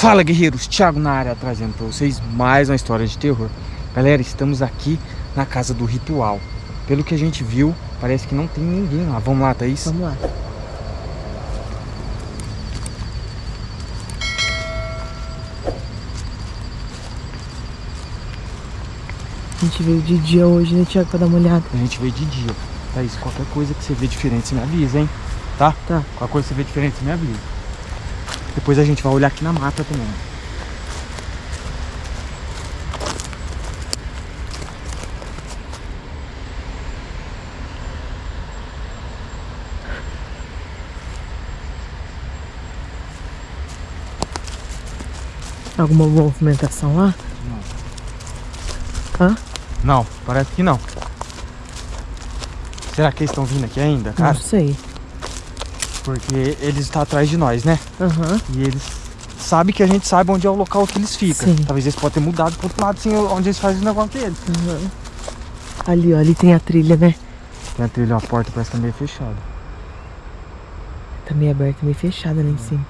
Fala guerreiros, Thiago na área trazendo para vocês mais uma história de terror. Galera, estamos aqui na casa do ritual. Pelo que a gente viu, parece que não tem ninguém lá. Vamos lá, Thaís? Vamos lá. A gente veio de dia hoje, né, Thiago, pra dar uma olhada? A gente veio de dia. Thaís, qualquer coisa que você vê diferente, você me avisa, hein? Tá? Tá. Qualquer coisa que você vê diferente, você me avisa Depois a gente vai olhar aqui na mata também Alguma movimentação lá? Não. Hã? Não, parece que não. Será que eles estão vindo aqui ainda, cara? Não sei. Porque eles estão atrás de nós, né? Aham. E eles sabem que a gente sabe onde é o local que eles ficam. Sim. Talvez eles podem ter mudado pro outro lado, assim, onde eles fazem o negócio deles. Aham. Ali, ó, ali tem a trilha, né? Tem a trilha, a porta parece que tá meio fechada. Tá meio aberta, meio fechada lá em cima.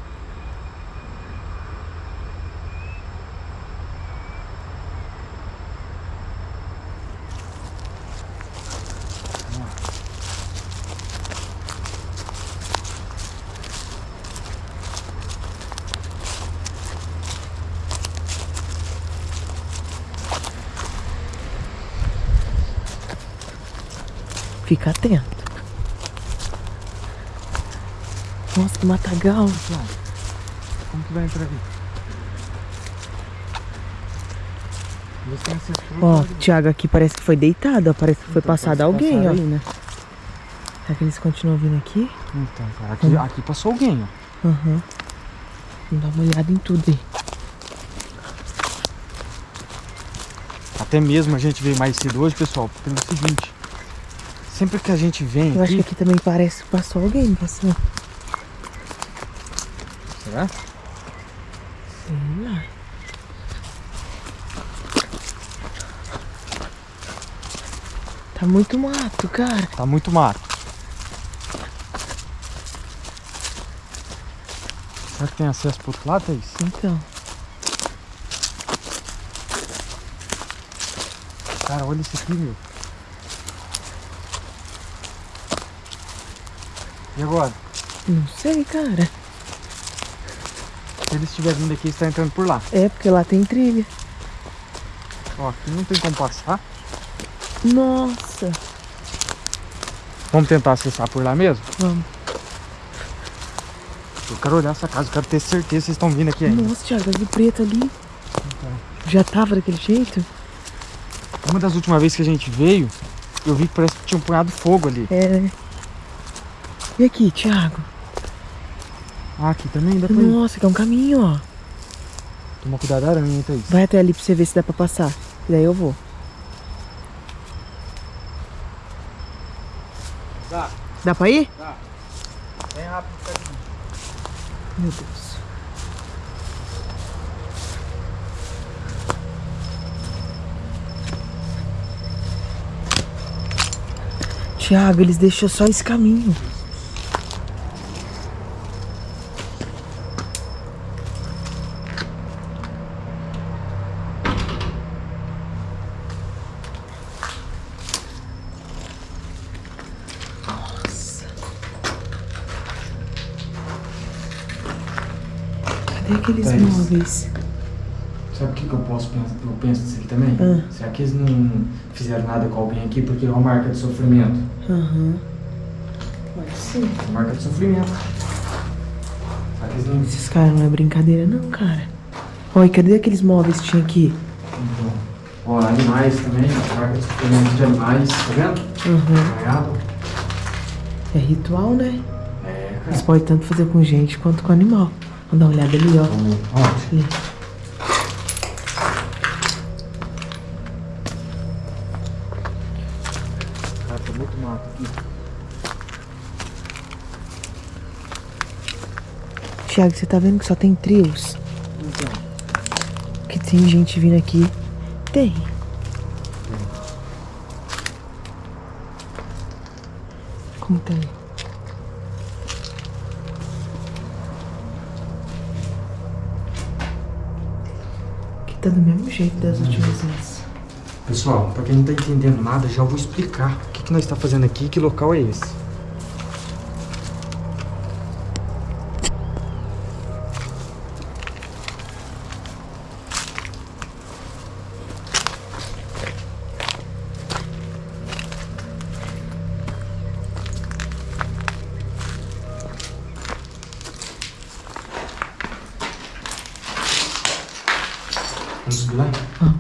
Fica atento. Nossa, que matagal. Como que vai entrar aqui? Ó, Thiago, aqui parece que foi deitado, ó. Parece que foi passado alguém, ó. Aí, né? Será que eles continuam vindo aqui? Então, cara, aqui, aqui passou alguém, ó. Aham. Vamos dar uma olhada em tudo aí. Até mesmo a gente veio mais cedo hoje, pessoal, pelo seguinte. Sempre que a gente vem Eu acho aqui... que aqui também parece que passou alguém, passou. Será? Sei lá. Tá muito mato, cara. Tá muito mato. Será que tem acesso pro outro lado, Thaís? Então. Cara, olha isso aqui, meu. E agora? Não sei, cara. Se eles estiverem vindo aqui, estão entrando por lá. É, porque lá tem trilha. Ó, aqui não tem como passar. Nossa. Vamos tentar acessar por lá mesmo? Vamos. Eu quero olhar essa casa, eu quero ter certeza que vocês estão vindo aqui ainda. Nossa, Thiago, de preto ali. Já tava daquele jeito? Uma das últimas vezes que a gente veio, eu vi que parece que tinha um punhado de fogo ali. É, né? E aqui, Thiago? Ah, aqui também dá pra ir. Nossa, que é um caminho, ó. Toma cuidado da aranha, Thaís? Vai até ali pra você ver se dá pra passar. E daí eu vou. Dá, Dá pra ir? dá. Bem rápido, cadinho. Meu Deus. Thiago, eles deixam só esse caminho. Nossa. Cadê Sabe o que, que eu posso pensar? Eu penso disso aqui também? Ah. Será que eles não fizeram nada com alguém aqui porque é uma marca de sofrimento? Aham. Pode ser. Uma marca de sofrimento. Será que eles não. Esses caras não é brincadeira não, cara. Oi, cadê aqueles móveis que tinha aqui? Então, ó, animais também, marca de sofrimento de animais, tá vendo? Aham. Caiado. É ritual, né? É, Eles cara. podem tanto fazer com gente quanto com animal. Vamos dar uma olhada ali, ó. Ali. Cara, tá muito mato aqui. Thiago, você tá vendo que só tem trios? Então, Que tem gente vindo aqui. Tem. Como tá Tá do mesmo jeito das últimas vezes. Pessoal, pra quem não tá entendendo nada, já vou explicar o que, que nós está fazendo aqui e que local é esse. Vamos subir lá?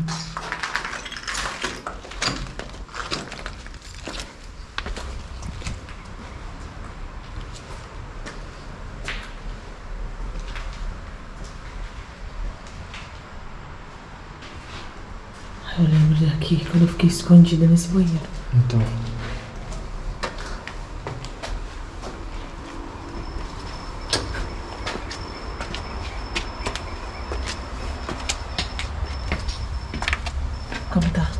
Eu lembro daqui quando eu fiquei escondida nesse banheiro. Então. Como tá?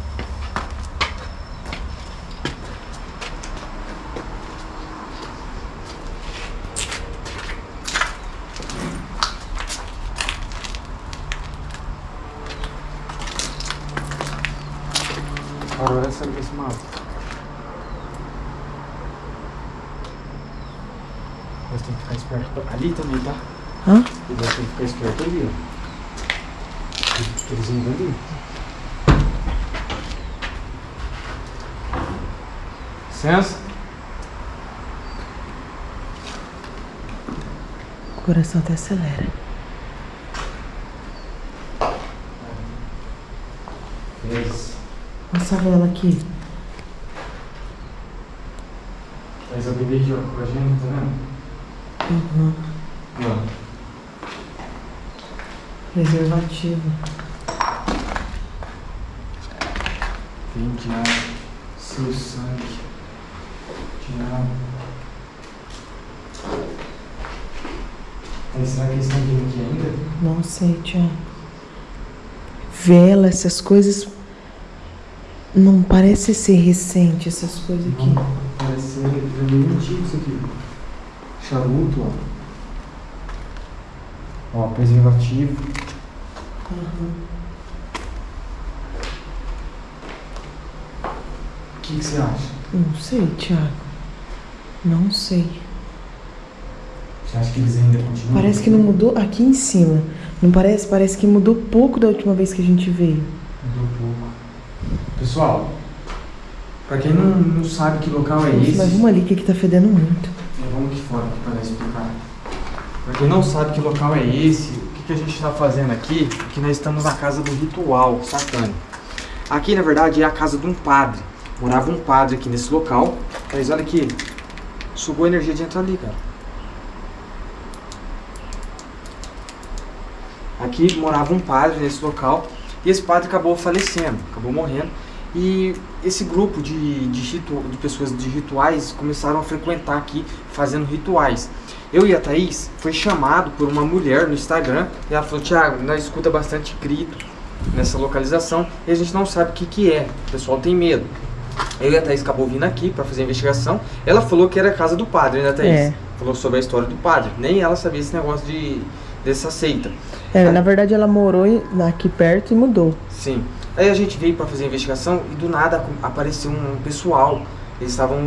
Agora essa esse mapa. Nós temos que ficar esperto ali também, tá? Hã? Temos que ficar esperto ali, ó. Eles indo ali. Licença. O coração até acelera. Beleza. Olha essa vela aqui. Mas eu bebi aqui, ó, com a gente, tá vendo? Uhum. Ó. Preservativo. Vem tirar seu sangue. Tirar. Aí, será que eles estão vindo aqui ainda? Não sei, Tiago. Vela, essas coisas. Não parece ser recente, essas coisas aqui. Não, parece ser é meio antigo isso aqui. Charuto, ó. Ó, preservativo. O que, que você acha? Não sei, Tiago. Não sei. Você acha que eles ainda continuam? Parece que não mudou aqui em cima. Não parece? Parece que mudou pouco da última vez que a gente veio. Mudou pouco. Pessoal, pra quem não, não sabe que local é esse, Mas vamos ali que aqui tá fedendo muito. É, vamos aqui fora aqui para explicar. Quem não sabe que local é esse, o que, que a gente está fazendo aqui, que nós estamos na casa do ritual sacânico. Aqui, na verdade, é a casa de um padre. Morava um padre aqui nesse local. Mas olha aqui, sugou a energia de entrar ali, cara. Aqui morava um padre nesse local e esse padre acabou falecendo, acabou morrendo. E esse grupo de, de, ritu, de pessoas de rituais começaram a frequentar aqui, fazendo rituais. Eu e a Thaís foi chamado por uma mulher no Instagram e ela falou, Thiago, nós escuta bastante grito nessa localização e a gente não sabe o que, que é, o pessoal tem medo. Eu e a Thaís acabou vindo aqui para fazer a investigação. Ela falou que era a casa do padre, né, Thaís? É. Falou sobre a história do padre. Nem ela sabia esse negócio de, dessa seita. É, na verdade ela morou aqui perto e mudou. Sim. Aí a gente veio para fazer a investigação e do nada apareceu um pessoal. Eles estavam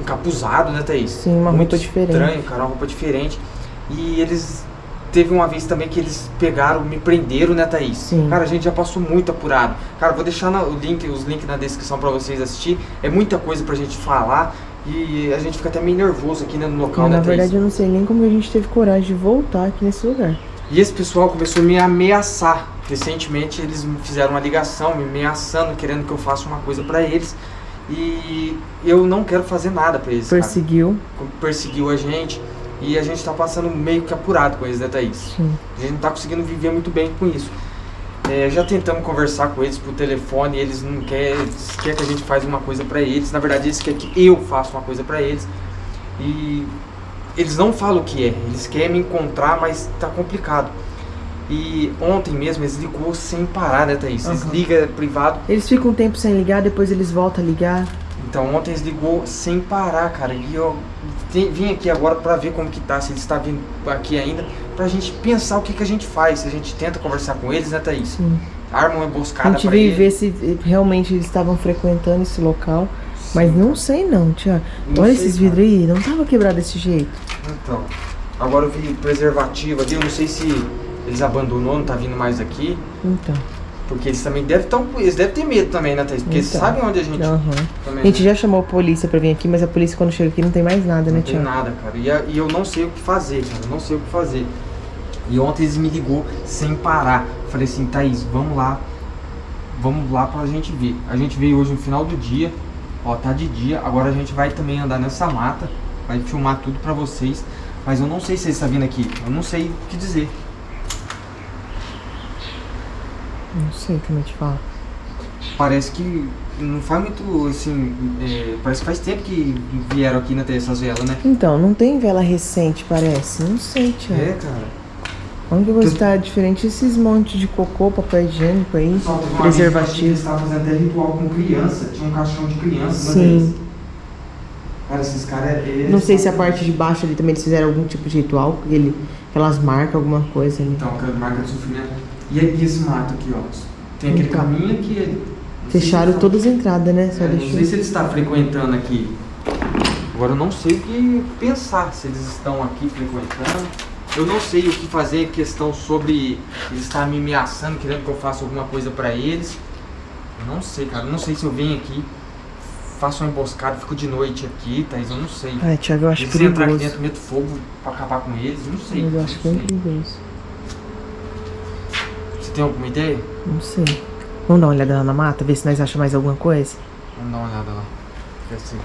encapuzados, né, Thaís? Sim, uma Muito roupa diferente. estranho, cara, uma roupa diferente. E eles. Teve uma vez também que eles pegaram, me prenderam, né, Thaís? Sim. Cara, a gente já passou muito apurado. Cara, vou deixar na- o link, os links na descrição para vocês assistir. É muita coisa pra gente falar. E a gente fica até meio nervoso aqui né, no local, Mas, né, na Thaís? verdade eu não sei nem como a gente teve coragem de voltar aqui nesse lugar. E esse pessoal começou a me ameaçar. Recentemente eles me fizeram uma ligação, me ameaçando, querendo que eu faça uma coisa pra eles. E eu não quero fazer nada pra eles. cara. Perseguiu. Perseguiu a gente. E a gente tá passando meio que apurado com eles, né, Thaís? Sim. A gente não tá conseguindo viver muito bem com isso. É, já tentamos conversar com eles por telefone, eles não querem, eles querem que a gente faça uma coisa pra eles. Na verdade, eles querem que eu faça uma coisa pra eles. E eles não falam o que é, eles querem me encontrar, mas tá complicado. E ontem mesmo eles ligou sem parar, né, Thaís? Eles ligam privado. Eles ficam um tempo sem ligar, depois eles voltam a ligar. Então ontem eles ligou sem parar, cara. E eu vim aqui agora pra ver como que tá, se ele está vindo aqui ainda, pra gente pensar o que, que a gente faz, se a gente tenta conversar com eles, né, Thaís? Sim. Arma uma A emboscada gente pra veio ver se eh, realmente eles estavam frequentando esse local. Mas não sei não, Tiago. Não Olha sei, esses vidros aí, não tava quebrado desse jeito. Então, agora eu vi preservativo ali, eu não sei se eles abandonou, não tá vindo mais aqui, Então. porque eles também devem tão, eles devem ter medo também, né, Thaís? Porque eles Então. sabem onde a gente Aham. também, A gente né? já chamou a polícia pra vir aqui, mas a polícia quando chega aqui não tem mais nada, né, Não tem Tiago? nada, cara. E, a- e eu não sei o que fazer, cara. Eu não sei o que fazer. E ontem eles me ligou sem parar. Falei assim, Thaís, vamos lá. Vamos lá pra gente ver. A gente veio hoje no final do dia. Ó, tá de dia. Agora a gente vai também andar nessa mata. Vai filmar tudo pra vocês. Mas eu não sei se eles estão vindo aqui. Eu não sei o que dizer. Não sei como eu te falo. Parece que não faz muito, assim... é, parece que faz tempo que vieram aqui na essas velas, né? Então, não tem vela recente, parece. Não sei, Tiago. É, cara. Onde você Que- tá diferente esses montes de cocô, papel higiênico aí, Pessoal, teve uma que que preservativo. Eles estavam fazendo até ritual com criança. Tinha um caixão de criança, né, Sim. Cara, esses caras. eles Não sei se a são- parte de baixo ali também eles fizeram algum tipo de ritual, ele, aquelas marcas, alguma coisa ali. Então, aquela marca de sofrimento. E esse mato aqui, ó. Tem aquele Então. caminho se Fecharam eles todas as entradas, né? tá- Só é, Não sei se eles estão frequentando aqui. Agora eu não sei o que pensar. Se eles estão aqui frequentando. Eu não sei o que fazer questão sobre eles estarem me ameaçando, querendo que eu faça alguma coisa pra eles. Eu não sei, cara. Eu não sei se eu venho aqui, faço uma emboscada, fico de noite aqui, Thaís. Eu não sei. Ai, Thiago, eu acho Eles entrar aqui perigoso. dentro, meto fogo pra acabar com eles, eu não sei. Eu acho bem sei. perigoso. Você tem alguma ideia? Não sei. Vamos dar uma olhada lá na mata, ver se nós achamos mais alguma coisa? Vamos dar uma olhada lá. Quer assim.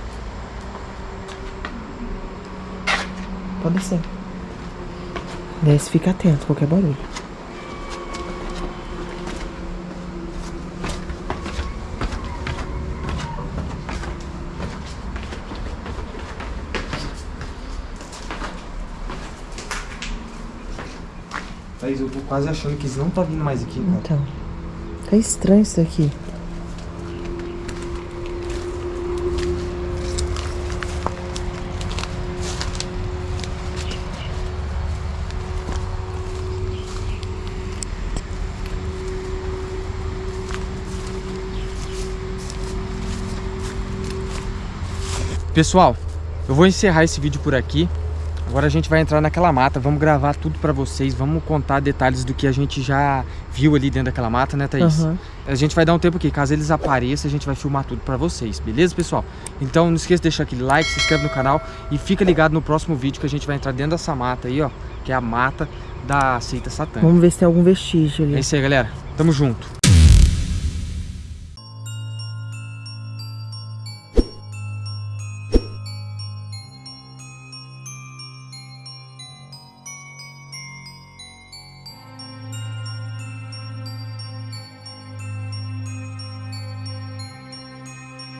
Pode ser. Desce, fica atento, qualquer barulho. Thaís, eu tô quase achando que eles não tá vindo mais aqui, cara. Então. Tá estranho isso daqui. Pessoal, eu vou encerrar esse vídeo por aqui. Agora a gente vai entrar naquela mata, vamos gravar tudo pra vocês, vamos contar detalhes do que a gente já viu ali dentro daquela mata, né, Thaís? Aham. A gente vai dar um tempo aqui, caso eles apareçam, a gente vai filmar tudo pra vocês, beleza, pessoal? Então não esqueça de deixar aquele like, se inscreve no canal e fica ligado no próximo vídeo que a gente vai entrar dentro dessa mata aí, ó, que é a mata da seita satânica. Vamos ver se tem algum vestígio ali. É isso aí, galera. Tamo junto.